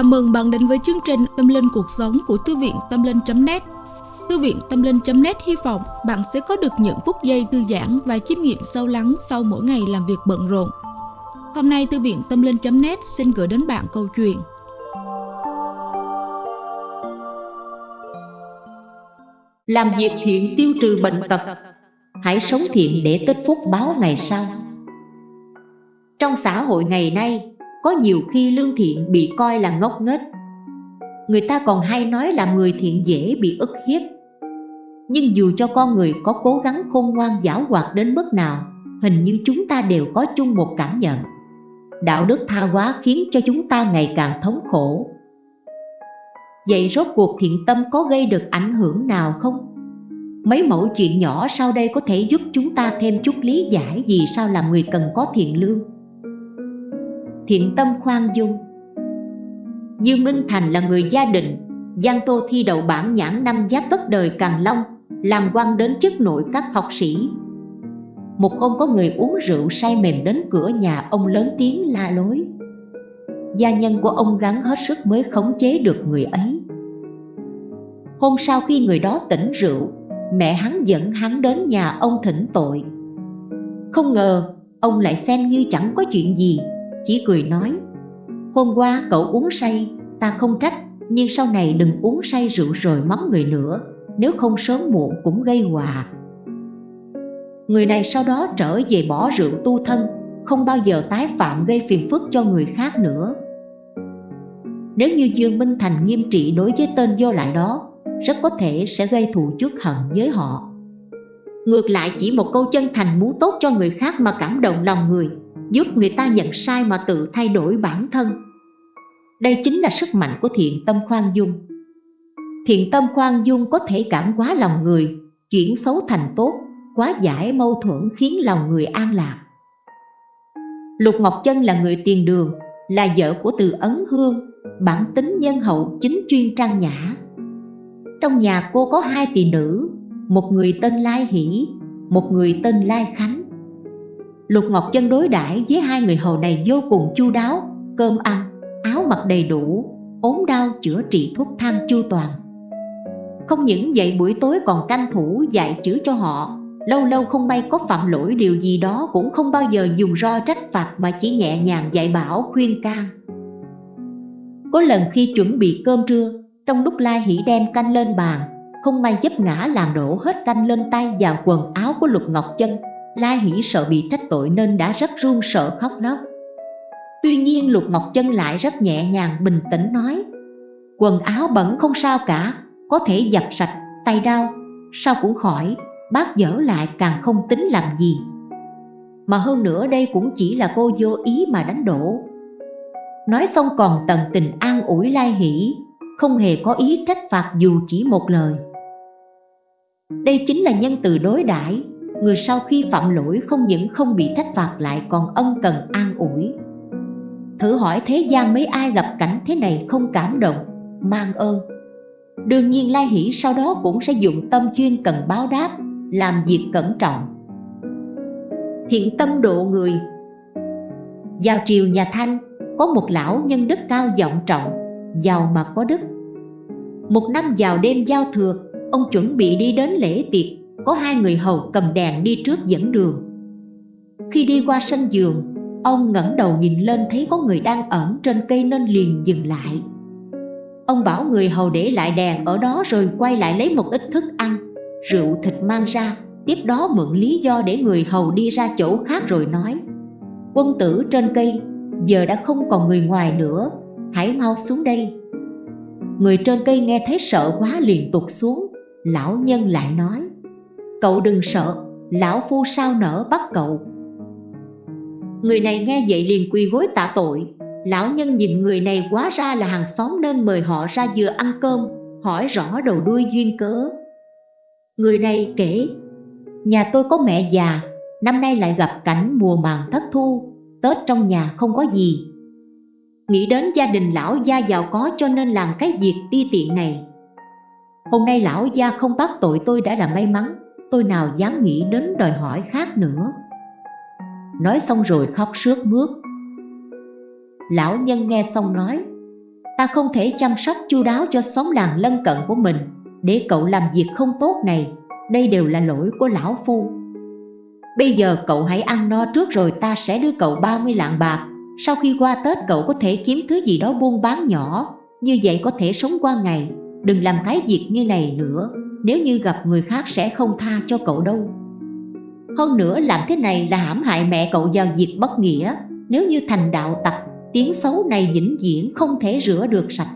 Chào mừng bạn đến với chương trình Tâm Linh Cuộc Sống của Thư viện Tâm Linh.net Thư viện Tâm Linh.net hy vọng bạn sẽ có được những phút giây thư giãn và chiêm nghiệm sâu lắng sau mỗi ngày làm việc bận rộn. Hôm nay, Thư viện Tâm Linh.net xin gửi đến bạn câu chuyện. Làm việc thiện tiêu trừ bệnh tật. Hãy sống thiện để tích phúc báo ngày sau. Trong xã hội ngày nay có nhiều khi lương thiện bị coi là ngốc nghếch. Người ta còn hay nói là người thiện dễ bị ức hiếp. Nhưng dù cho con người có cố gắng khôn ngoan giảo hoạt đến mức nào, Hình như chúng ta đều có chung một cảm nhận. Đạo đức tha hóa khiến cho chúng ta ngày càng thống khổ. Vậy rốt cuộc thiện tâm có gây được ảnh hưởng nào không? Mấy mẫu chuyện nhỏ sau đây có thể giúp chúng ta thêm chút lý giải vì sao làm người cần có thiện lương thiện tâm khoan dung. Dương Minh Thành là người gia đình, Giang Tô thi đậu bản nhãn năm giáp tất đời Càng Long, Làm quan đến chức nội các học sĩ. Một hôm có người uống rượu say mềm đến cửa nhà Ông lớn tiếng la lối. Gia nhân của ông gắng hết sức mới khống chế được người ấy. Hôm sau khi người đó tỉnh rượu, Mẹ hắn dẫn hắn đến nhà ông thỉnh tội. Không ngờ, ông lại xem như chẳng có chuyện gì chỉ cười nói Hôm qua cậu uống say, ta không trách Nhưng sau này đừng uống say rượu rồi mắng người nữa Nếu không sớm muộn cũng gây hòa. Người này sau đó trở về bỏ rượu tu thân Không bao giờ tái phạm gây phiền phức cho người khác nữa. Nếu như Dương Minh Thành nghiêm trị đối với tên vô lại đó Rất có thể sẽ gây thù chuốc hận với họ. Ngược lại chỉ một câu chân thành muốn tốt cho người khác mà cảm động lòng người giúp người ta nhận sai mà tự thay đổi bản thân. Đây chính là sức mạnh của thiện tâm khoan dung. Thiện tâm khoan dung có thể cảm hóa lòng người, chuyển xấu thành tốt quá giải mâu thuẫn khiến lòng người an lạc. Lục Ngọc Chân là người tiền đường, là vợ của Từ Ấn Hương, bản tính nhân hậu chính chuyên trang nhã. Trong nhà cô có hai tỷ nữ, một người tên Lai Hỷ, một người tên Lai Khánh. Lục Ngọc Chân đối đãi với hai người hầu này vô cùng chu đáo Cơm ăn, áo mặc đầy đủ ốm đau chữa trị thuốc thang chu toàn. Không những vậy buổi tối còn canh thủ dạy chữ cho họ. Lâu lâu không may có phạm lỗi điều gì đó Cũng không bao giờ dùng roi trách phạt Mà chỉ nhẹ nhàng dạy bảo khuyên can. Có lần khi chuẩn bị cơm trưa Trong lúc la Hỷ đem canh lên bàn Không may giúp ngã làm đổ hết canh lên tay và quần áo của Lục Ngọc Chân. Lai Hỷ sợ bị trách tội nên đã rất run sợ khóc lóc. Tuy nhiên Lục Ngọc Chân lại rất nhẹ nhàng bình tĩnh nói Quần áo bẩn không sao cả Có thể giặt sạch, tay đau Sao cũng khỏi, bác dở lại càng không tính làm gì. Mà hơn nữa đây cũng chỉ là cô vô ý mà đánh đổ. Nói xong còn tận tình an ủi Lai Hỷ Không hề có ý trách phạt dù chỉ một lời. Đây chính là nhân từ đối đãi người sau khi phạm lỗi không những không bị trách phạt lại còn ân cần an ủi. Thử hỏi thế gian mấy ai gặp cảnh thế này không cảm động, mang ơn. Đương nhiên Lai Hỷ sau đó cũng sẽ dụng tâm chuyên cần báo đáp, làm việc cẩn trọng. Thiện tâm độ người. Vào triều nhà Thanh, có một lão nhân đức cao vọng trọng, giàu mà có đức. Một năm vào đêm giao thừa, ông chuẩn bị đi đến lễ tiệc có hai người hầu cầm đèn đi trước dẫn đường. Khi đi qua sân giường, Ông ngẩng đầu nhìn lên thấy có người đang ẩn trên cây nên liền dừng lại. Ông bảo người hầu để lại đèn ở đó rồi quay lại lấy một ít thức ăn, Rượu, thịt mang ra, Tiếp đó mượn lý do để người hầu đi ra chỗ khác rồi nói, Quân tử trên cây, Giờ đã không còn người ngoài nữa, Hãy mau xuống đây. Người trên cây nghe thấy sợ quá liền tụt xuống, Lão nhân lại nói Cậu đừng sợ, lão phu sao nỡ bắt cậu. Người này nghe vậy liền quỳ gối tạ tội. Lão nhân nhìn người này quá ra là hàng xóm nên mời họ ra vừa ăn cơm Hỏi rõ đầu đuôi duyên cớ. Người này kể Nhà tôi có mẹ già Năm nay lại gặp cảnh mùa màng thất thu Tết trong nhà không có gì. Nghĩ đến gia đình lão gia giàu có cho nên làm cái việc ti tiện này. Hôm nay lão gia không bắt tội tôi đã là may mắn tôi nào dám nghĩ đến đòi hỏi khác nữa. Nói xong rồi khóc sướt mướt. Lão nhân nghe xong nói, Ta không thể chăm sóc chu đáo cho xóm làng lân cận của mình, Để cậu làm việc không tốt này. Đây đều là lỗi của lão phu. Bây giờ cậu hãy ăn no trước rồi ta sẽ đưa cậu 30 lạng bạc. Sau khi qua Tết cậu có thể kiếm thứ gì đó buôn bán nhỏ. Như vậy có thể sống qua ngày. Đừng làm cái việc như này nữa. Nếu như gặp người khác sẽ không tha cho cậu đâu. Hơn nữa, làm thế này là hãm hại mẹ cậu vào việc bất nghĩa. Nếu như thành đạo tặc, Tiếng xấu này vĩnh viễn không thể rửa được sạch.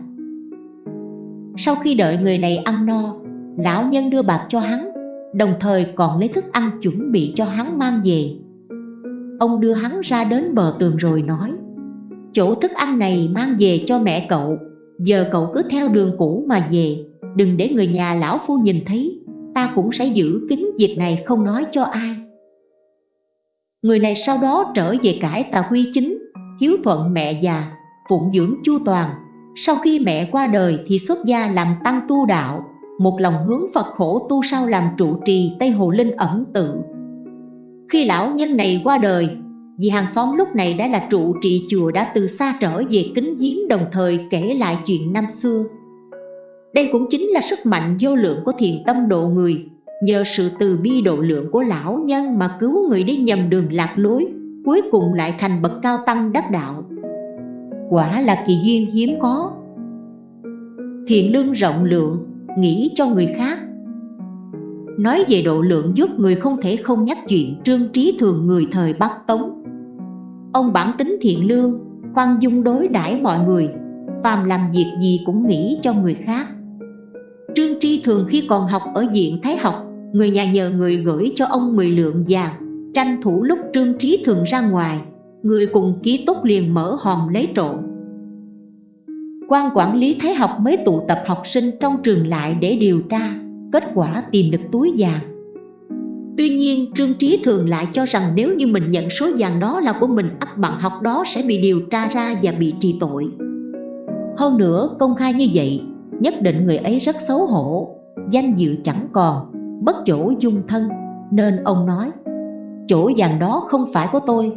Sau khi đợi người này ăn no, Lão nhân đưa bạc cho hắn, Đồng thời còn lấy thức ăn chuẩn bị cho hắn mang về. Ông đưa hắn ra đến bờ tường rồi nói, Chỗ thức ăn này mang về cho mẹ cậu, Giờ cậu cứ theo đường cũ mà về. Đừng để người nhà lão phu nhìn thấy, Ta cũng sẽ giữ kín việc này không nói cho ai. Người này sau đó trở về cải tà huy chính, Hiếu thuận mẹ già, Phụng dưỡng chu toàn. Sau khi mẹ qua đời thì xuất gia làm tăng tu đạo, Một lòng hướng Phật khổ tu sau làm trụ trì Tây Hồ Linh ẩn tự. Khi lão nhân này qua đời, vì hàng xóm lúc này đã là trụ trì chùa đã từ xa trở về kính giếng đồng thời kể lại chuyện năm xưa. Đây cũng chính là sức mạnh vô lượng của thiền tâm độ người, nhờ sự từ bi độ lượng của lão nhân mà cứu người đi nhầm đường lạc lối, cuối cùng lại thành bậc cao tăng đắc đạo. Quả là kỳ duyên hiếm có. Thiện lương rộng lượng, nghĩ cho người khác. Nói về độ lượng giúp người không thể không nhắc chuyện trương trí thường người thời Bắc Tống Ông bản tính thiện lương, khoan dung đối đãi mọi người, phàm làm việc gì cũng nghĩ cho người khác. Trương Tri thường khi còn học ở diện Thái học, người nhà nhờ người gửi cho ông 10 lượng vàng, tranh thủ lúc Trương Trí thường ra ngoài, người cùng ký túc liền mở hòm lấy trộm. quan quản lý Thái học mới tụ tập học sinh trong trường lại để điều tra, kết quả tìm được túi vàng Tuy nhiên Trương Trí thường lại cho rằng nếu như mình nhận số vàng đó là của mình ắt bằng học đó sẽ bị điều tra ra và bị trì tội Hơn nữa công khai như vậy nhất định người ấy rất xấu hổ. Danh dự chẳng còn, bất chỗ dung thân. Nên ông nói Chỗ vàng đó không phải của tôi.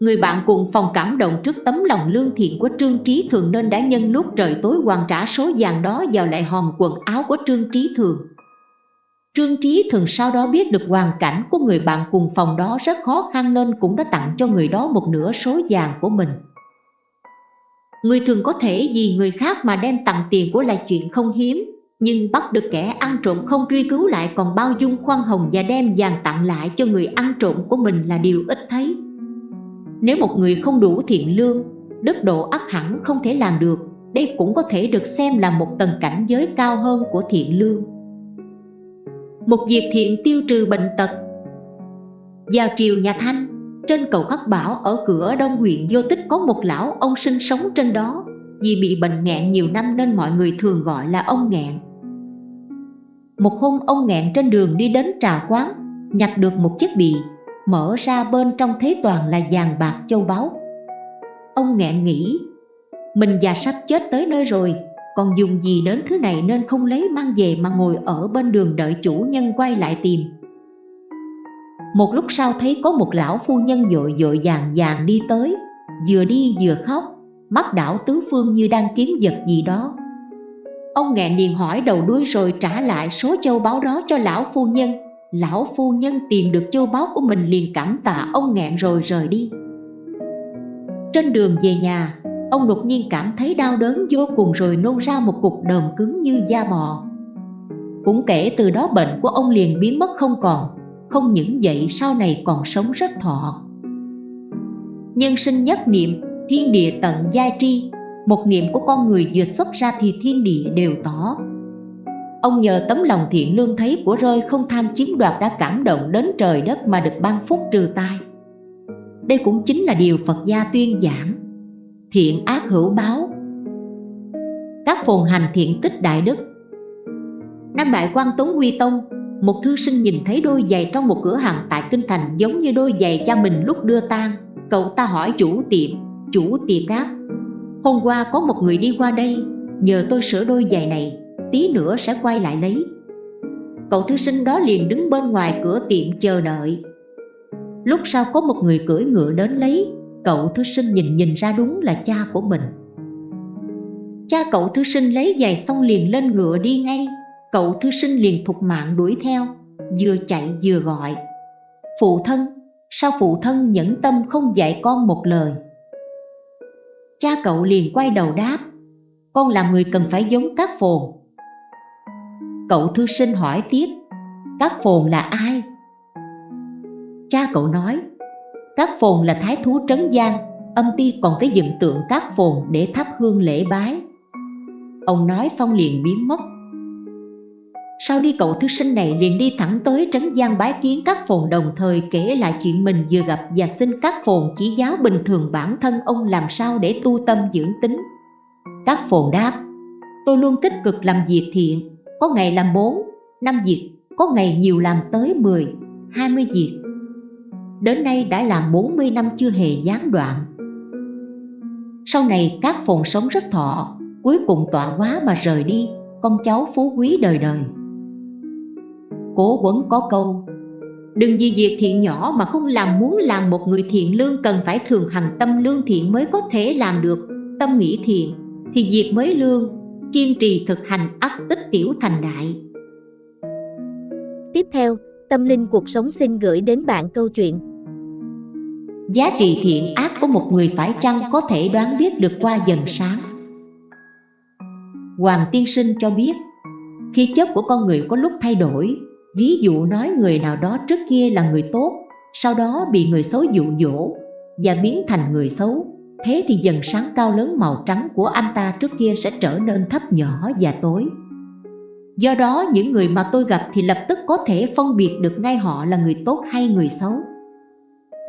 Người bạn cùng phòng cảm động trước tấm lòng lương thiện của Trương Trí Thường Nên đã nhân lúc trời tối hoàn trả số vàng đó vào lại hòm quần áo của Trương Trí Thường. Trương Trí thường sau đó biết được hoàn cảnh của người bạn cùng phòng đó rất khó khăn nên cũng đã tặng cho người đó một nửa số vàng của mình. Người thường có thể vì người khác mà đem tặng tiền của là chuyện không hiếm, nhưng bắt được kẻ ăn trộm không truy cứu lại còn bao dung khoan hồng và đem vàng tặng lại cho người ăn trộm của mình là điều ít thấy. Nếu một người không đủ thiện lương, đức độ ắt hẳn không thể làm được, đây cũng có thể được xem là một tầng cảnh giới cao hơn của thiện lương một việc thiện tiêu trừ bệnh tật vào triều nhà Thanh trên cầu Hắc Bảo ở cửa đông huyện Vô Tích có một lão ông sinh sống trên đó. Vì bị bệnh nghẹn nhiều năm nên mọi người thường gọi là ông nghẹn. Một hôm ông nghẹn trên đường đi đến trà quán, nhặt được một chiếc bì, mở ra bên trong thế toàn là vàng bạc châu báu. Ông nghẹn nghĩ, mình già sắp chết tới nơi rồi, còn dùng gì đến thứ này nên không lấy mang về mà ngồi ở bên đường đợi chủ nhân quay lại tìm? Một lúc sau thấy có một lão phu nhân dội dội vàng vàng đi tới, vừa đi vừa khóc, mắt đảo tứ phương như đang kiếm vật gì đó. Ông nghẹn liền hỏi đầu đuôi rồi trả lại số châu báu đó cho lão phu nhân. Lão phu nhân tìm được châu báu của mình liền cảm tạ ông nghẹn rồi rời đi. Trên đường về nhà, Ông đột nhiên cảm thấy đau đớn vô cùng rồi nôn ra một cục đờm cứng như da bò. Cũng kể từ đó bệnh của ông liền biến mất không còn. Không những vậy sau này còn sống rất thọ. Nhân sinh nhất niệm, thiên địa tận giai tri Một niệm của con người vừa xuất ra thì thiên địa đều tỏ. Ông nhờ tấm lòng thiện lương thấy của rơi không tham chiếm đoạt đã cảm động đến trời đất mà được ban phúc trừ tai. Đây cũng chính là điều Phật gia tuyên giảng thiện ác hữu báo. Các phồn hành thiện tích đại đức. Năm đại quan tống huy tông một thư sinh nhìn thấy đôi giày trong một cửa hàng tại kinh thành giống như đôi giày cha mình lúc đưa tang. Cậu ta hỏi chủ tiệm. Chủ tiệm đáp, hôm qua có một người đi qua đây, nhờ tôi sửa đôi giày này, tí nữa sẽ quay lại lấy. Cậu thư sinh đó liền đứng bên ngoài cửa tiệm chờ đợi. Lúc sau có một người cưỡi ngựa đến lấy, Cậu thư sinh nhìn nhìn ra đúng là cha của mình. Cha cậu thư sinh lấy giày xong liền lên ngựa đi ngay. Cậu thư sinh liền thục mạng đuổi theo Vừa chạy vừa gọi. Phụ thân, sao phụ thân nhẫn tâm không dạy con một lời? Cha cậu liền quay đầu đáp Con là người cần phải giống các phồn. Cậu thư sinh hỏi tiếp Các phồn là ai? Cha cậu nói Các phồn là thái thú trấn giang Âm ti còn phải dựng tượng các phồn để thắp hương lễ bái. Ông nói xong liền biến mất. Sau đi cậu thư sinh này liền đi thẳng tới trấn giang bái kiến các phồn đồng thời kể lại chuyện mình vừa gặp và xin các phồn chỉ giáo bình thường bản thân ông làm sao để tu tâm dưỡng tính. Các phồn đáp Tôi luôn tích cực làm việc thiện Có ngày làm 4, 5 việc Có ngày nhiều làm tới 10, 20 việc. Đến nay đã làm 40 năm chưa hề gián đoạn. Sau này các phồn sống rất thọ cuối cùng tọa quá mà rời đi con cháu phú quý đời đời cố quấn có câu đừng vì việc thiện nhỏ mà không làm muốn làm một người thiện lương cần phải thường hành tâm lương thiện mới có thể làm được tâm nghĩ thiện thì việc mới lương kiên trì thực hành ắt tích tiểu thành đại. Tiếp theo tâm linh cuộc sống xin gửi đến bạn câu chuyện. Giá trị thiện ác của một người phải chăng có thể đoán biết được qua dần sáng? Hoàng Tiên Sinh cho biết Khi chất của con người có lúc thay đổi Ví dụ nói người nào đó trước kia là người tốt Sau đó bị người xấu dụ dỗ Và biến thành người xấu Thế thì dần sáng cao lớn màu trắng của anh ta trước kia sẽ trở nên thấp nhỏ và tối. Do đó những người mà tôi gặp thì lập tức có thể phân biệt được ngay họ là người tốt hay người xấu.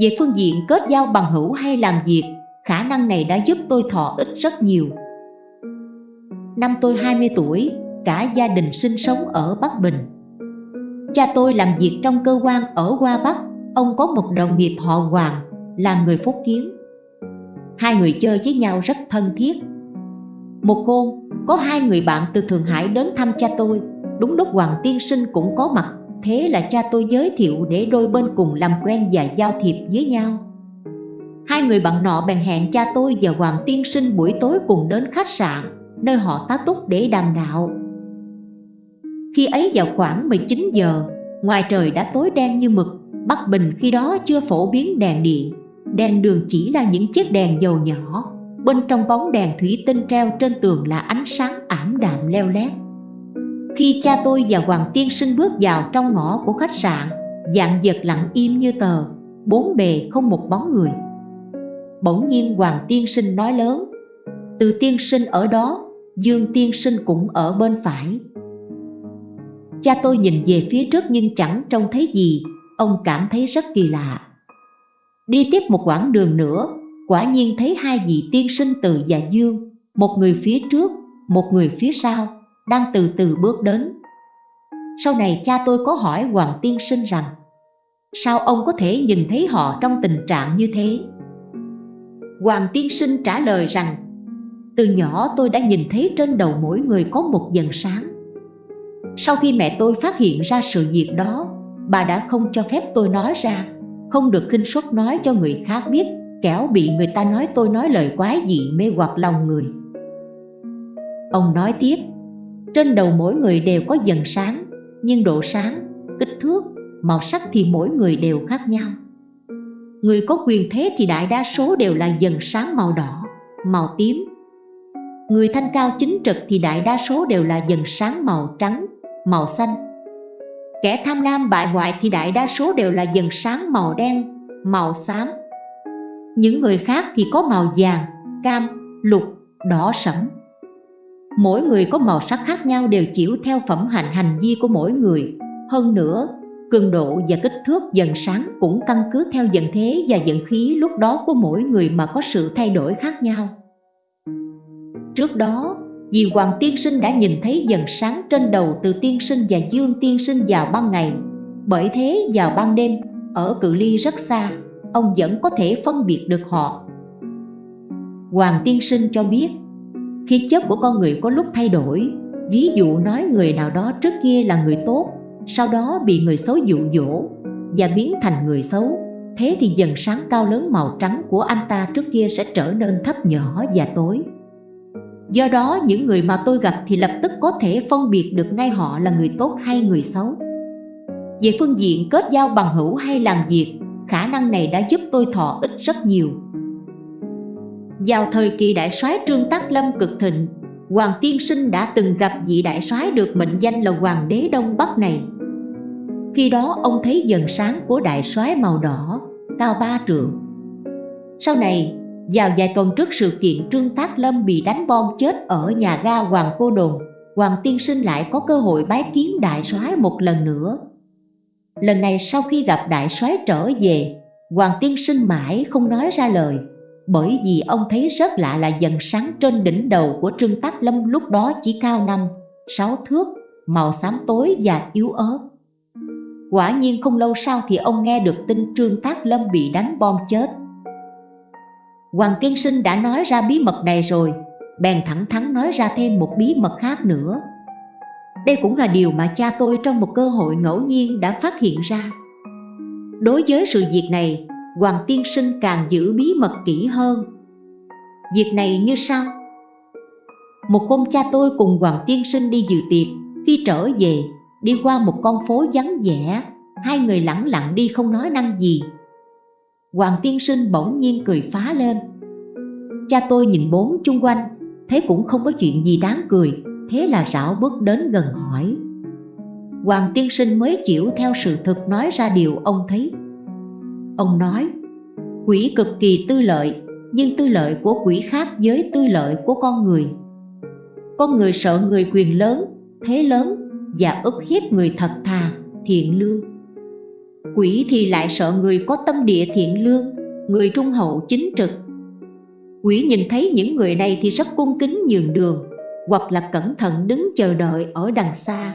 Về phương diện kết giao bằng hữu hay làm việc Khả năng này đã giúp tôi thọ ích rất nhiều. Năm tôi 20 tuổi, cả gia đình sinh sống ở Bắc Bình. Cha tôi làm việc trong cơ quan ở Hoa Bắc. Ông có một đồng nghiệp họ Hoàng, là người Phúc Kiến. Hai người chơi với nhau rất thân thiết. Một hôm, có hai người bạn từ Thượng Hải đến thăm cha tôi. Đúng lúc Hoàng Tiên Sinh cũng có mặt Thế là cha tôi giới thiệu để đôi bên cùng làm quen và giao thiệp với nhau. Hai người bạn nọ bèn hẹn cha tôi và Hoàng Tiên Sinh buổi tối cùng đến khách sạn nơi họ tá túc để đàm đạo. Khi ấy vào khoảng 19 giờ, ngoài trời đã tối đen như mực, Bắc Bình khi đó chưa phổ biến đèn điện, đèn đường chỉ là những chiếc đèn dầu nhỏ, bên trong bóng đèn thủy tinh treo trên tường là ánh sáng ảm đạm leo lét. Khi cha tôi và Hoàng Tiên Sinh bước vào trong ngõ của khách sạn, dạng vật lặng im như tờ, bốn bề không một bóng người. Bỗng nhiên Hoàng Tiên Sinh nói lớn, từ tiên sinh ở đó Dương tiên sinh cũng ở bên phải Cha tôi nhìn về phía trước nhưng chẳng trông thấy gì. Ông cảm thấy rất kỳ lạ. Đi tiếp một quãng đường nữa Quả nhiên thấy hai vị tiên sinh từ và dương Một người phía trước, một người phía sau Đang từ từ bước đến. Sau này cha tôi có hỏi Hoàng tiên sinh rằng Sao ông có thể nhìn thấy họ trong tình trạng như thế? Hoàng tiên sinh trả lời rằng từ nhỏ tôi đã nhìn thấy trên đầu mỗi người có một dần sáng. Sau khi mẹ tôi phát hiện ra sự việc đó Bà đã không cho phép tôi nói ra Không được khinh suất nói cho người khác biết Kẻo bị người ta nói tôi nói lời quái dị mê hoặc lòng người. Ông nói tiếp Trên đầu mỗi người đều có dần sáng Nhưng độ sáng, kích thước, màu sắc thì mỗi người đều khác nhau. Người có quyền thế thì đại đa số đều là dần sáng màu đỏ, màu tím, Người thanh cao chính trực thì đại đa số đều là dần sáng màu trắng, màu xanh. Kẻ tham lam bại hoại thì đại đa số đều là dần sáng màu đen, màu xám. Những người khác thì có màu vàng, cam, lục, đỏ sẫm. Mỗi người có màu sắc khác nhau đều chịu theo phẩm hạnh hành vi của mỗi người. Hơn nữa, cường độ và kích thước dần sáng cũng căn cứ theo dần thế và dần khí lúc đó của mỗi người mà có sự thay đổi khác nhau. Trước đó, vì Hoàng Tiên Sinh đã nhìn thấy dần sáng trên đầu từ Tiên Sinh và Dương Tiên Sinh vào ban ngày. Bởi thế vào ban đêm, ở cự ly rất xa, ông vẫn có thể phân biệt được họ. Hoàng Tiên Sinh cho biết, khi chất của con người có lúc thay đổi. Ví dụ nói người nào đó trước kia là người tốt Sau đó bị người xấu dụ dỗ Và biến thành người xấu. Thế thì dần sáng cao lớn màu trắng của anh ta trước kia sẽ trở nên thấp nhỏ và tối. Do đó những người mà tôi gặp thì lập tức có thể phân biệt được ngay họ là người tốt hay người xấu. Về phương diện kết giao bằng hữu hay làm việc Khả năng này đã giúp tôi thọ ích rất nhiều. Vào thời kỳ đại soái Trương Tác Lâm cực thịnh Hoàng Tiên Sinh đã từng gặp vị đại soái được mệnh danh là Hoàng đế Đông Bắc này. Khi đó ông thấy dần sáng của đại soái màu đỏ, cao ba trượng. Sau này, vào vài tuần trước sự kiện Trương Tác Lâm bị đánh bom chết ở nhà ga Hoàng Cô Đồn Hoàng Tiên Sinh lại có cơ hội bái kiến đại soái một lần nữa Lần này sau khi gặp đại soái trở về Hoàng Tiên Sinh mãi không nói ra lời bởi vì ông thấy rất lạ là dần sáng trên đỉnh đầu của Trương Tác Lâm lúc đó chỉ cao năm, sáu thước, màu xám tối và yếu ớt. Quả nhiên không lâu sau thì ông nghe được tin Trương Tác Lâm bị đánh bom chết. Hoàng Tiên Sinh đã nói ra bí mật này rồi, bèn thẳng thắn nói ra thêm một bí mật khác nữa. Đây cũng là điều mà cha tôi trong một cơ hội ngẫu nhiên đã phát hiện ra. Đối với sự việc này, Hoàng tiên sinh càng giữ bí mật kỹ hơn. Việc này như sau. Một hôm cha tôi cùng Hoàng tiên sinh đi dự tiệc. Khi trở về, đi qua một con phố vắng vẻ Hai người lặng lặng đi không nói năng gì. Hoàng tiên sinh bỗng nhiên cười phá lên Cha tôi nhìn bốn chung quanh Thế cũng không có chuyện gì đáng cười Thế là rảo bước đến gần hỏi Hoàng tiên sinh mới chịu theo sự thực nói ra điều ông thấy Ông nói, quỷ cực kỳ tư lợi, nhưng tư lợi của quỷ khác với tư lợi của con người. Con người sợ người quyền lớn, thế lớn và ức hiếp người thật thà, thiện lương. Quỷ thì lại sợ người có tâm địa thiện lương, người trung hậu chính trực. Quỷ nhìn thấy những người này thì rất cung kính nhường đường, hoặc là cẩn thận đứng chờ đợi ở đằng xa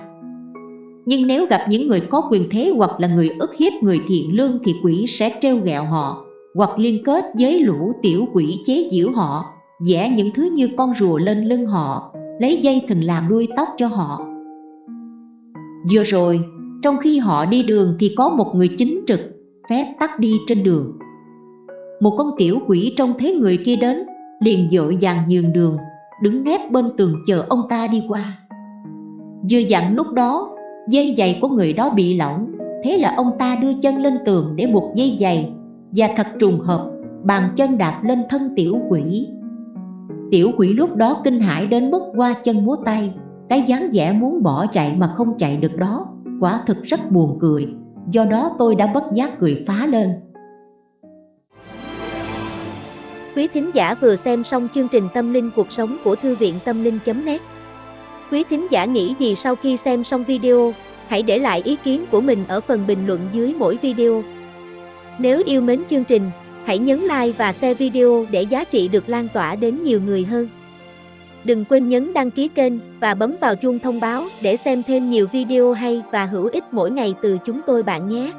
nhưng nếu gặp những người có quyền thế hoặc là người ức hiếp người thiện lương thì quỷ sẽ treo gẹo họ hoặc liên kết với lũ tiểu quỷ chế giễu họ vẽ những thứ như con rùa lên lưng họ lấy dây thừng làm đuôi tóc cho họ vừa rồi trong khi họ đi đường thì có một người chính trực phép tắt đi trên đường. Một con tiểu quỷ trông thấy người kia đến, liền dội vàng nhường đường, đứng nép bên tường chờ ông ta đi qua. Vừa dặn lúc đó, dây giày của người đó bị lỏng, thế là ông ta đưa chân lên tường để buộc dây giày và thật trùng hợp bàn chân đạp lên thân tiểu quỷ. Tiểu quỷ lúc đó kinh hãi đến mức qua chân múa tay, cái dáng vẻ muốn bỏ chạy mà không chạy được đó quả thực rất buồn cười do đó tôi đã bất giác cười phá lên Quý thính giả vừa xem xong chương trình Tâm linh cuộc sống của Thư viện Tâm linh.net Quý thính giả nghĩ gì sau khi xem xong video, hãy để lại ý kiến của mình ở phần bình luận dưới mỗi video. Nếu yêu mến chương trình, hãy nhấn like và share video để giá trị được lan tỏa đến nhiều người hơn. Đừng quên nhấn đăng ký kênh và bấm vào chuông thông báo để xem thêm nhiều video hay và hữu ích mỗi ngày từ chúng tôi bạn nhé.